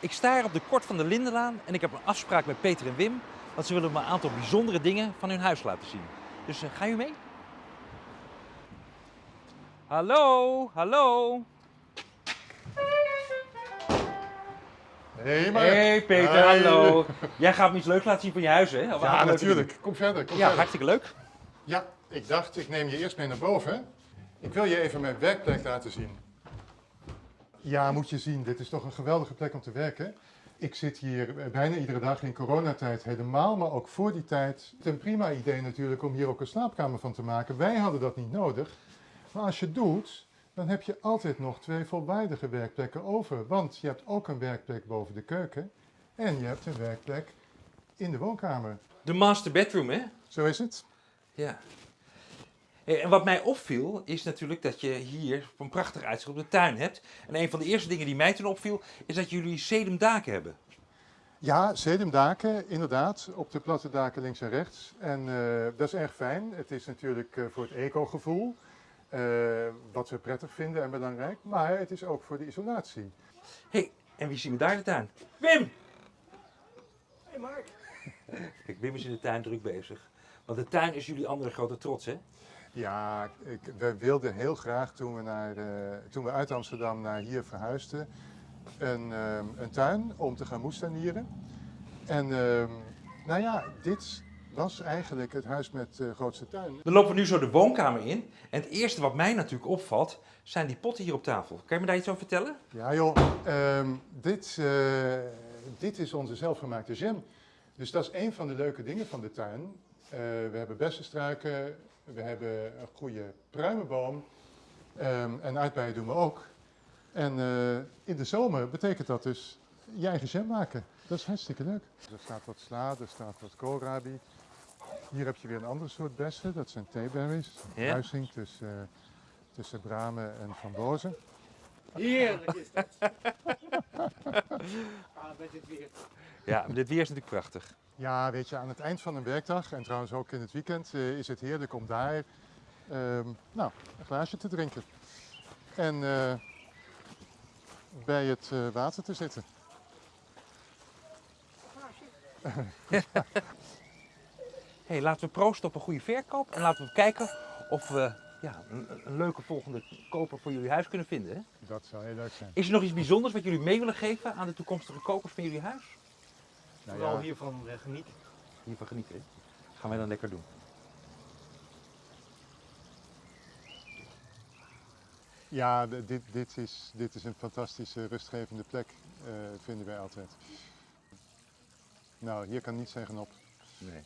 Ik sta hier op de Kort van de Lindenlaan en ik heb een afspraak met Peter en Wim. Want ze willen me een aantal bijzondere dingen van hun huis laten zien. Dus uh, ga u mee? Hallo, hallo. Hey, maar... Hey Peter, Hey. hallo. Jij gaat me iets leuks laten zien van je huis, hè? Of Ja, natuurlijk. Kom verder, kom? Ja, verder. hartstikke leuk. Ja, ik dacht, ik neem je eerst mee naar boven. Ik wil je even mijn werkplek laten zien. Ja, moet je zien, dit is toch een geweldige plek om te werken. Ik zit hier eh, bijna iedere dag in coronatijd helemaal, maar ook voor die tijd. Het is een prima idee natuurlijk om hier ook een slaapkamer van te maken. Wij hadden dat niet nodig. Maar als je het doet, dan heb je altijd nog twee volwaardige werkplekken over. Want je hebt ook een werkplek boven de keuken en je hebt een werkplek in de woonkamer. De master bedroom, hè? Zo is het. Ja. Hey, En wat mij opviel is natuurlijk dat je hier een prachtig uitzicht op de tuin hebt. En een van de eerste dingen die mij toen opviel is dat jullie sedumdaken hebben. Ja, sedumdaken, inderdaad, op de platte daken links en rechts. En eh, dat is erg fijn. Het is natuurlijk eh, voor het eco-gevoel, eh, wat we prettig vinden en belangrijk. Maar het is ook voor de isolatie. hey, en wie zien we daar in de tuin? Wim! Hey Mark. Kijk, Wim is in de tuin druk bezig. Want de tuin is jullie andere grote trots, hè? Ja, ik, we wilden heel graag toen we, naar, eh, toen we uit Amsterdam naar hier verhuisden, een, ehm, een tuin om te gaan moestuinieren. En ehm, nou ja, dit was eigenlijk het huis met de grootste tuin. Dan lopen we nu zo de woonkamer in. En het eerste wat mij natuurlijk opvalt, zijn die potten hier op tafel. Kan je me daar iets over vertellen? Ja joh, ehm, dit, eh, dit is onze zelfgemaakte jam. Dus dat is een van de leuke dingen van de tuin. Eh, we hebben bessenstruiken, we hebben een goede pruimenboom ehm, en uitbijen doen we ook. En eh, in de zomer betekent dat dus je eigen jam maken. Dat is hartstikke leuk. Er staat wat sla, er staat wat koolrabi. Hier heb je weer een ander soort bessen, dat zijn theeberries. Ja. Kruising tussen, tussen bramen en frambozen. Heerlijk is dat. ah, met dit weer. Ja, dit weer is natuurlijk prachtig. Ja, weet je, aan het eind van een werkdag en trouwens ook in het weekend eh, is het heerlijk om daar ehm, nou, een glaasje te drinken. En eh, bij het eh, water te zitten. hey, laten we proosten op een goede verkoop. En laten we kijken of we ja, een, een leuke volgende koper voor jullie huis kunnen vinden. Hè? Dat zou heel leuk zijn. Is er nog iets bijzonders wat jullie mee willen geven aan de toekomstige kopers van jullie huis? Nou Vooral ja, hiervan eh, genieten. Hiervan genieten. hè? Gaan wij dan lekker doen. ja dit, dit, is, dit is een fantastische rustgevende plek, eh, vinden wij altijd. Nou, hier kan niets zeggen op. Nee.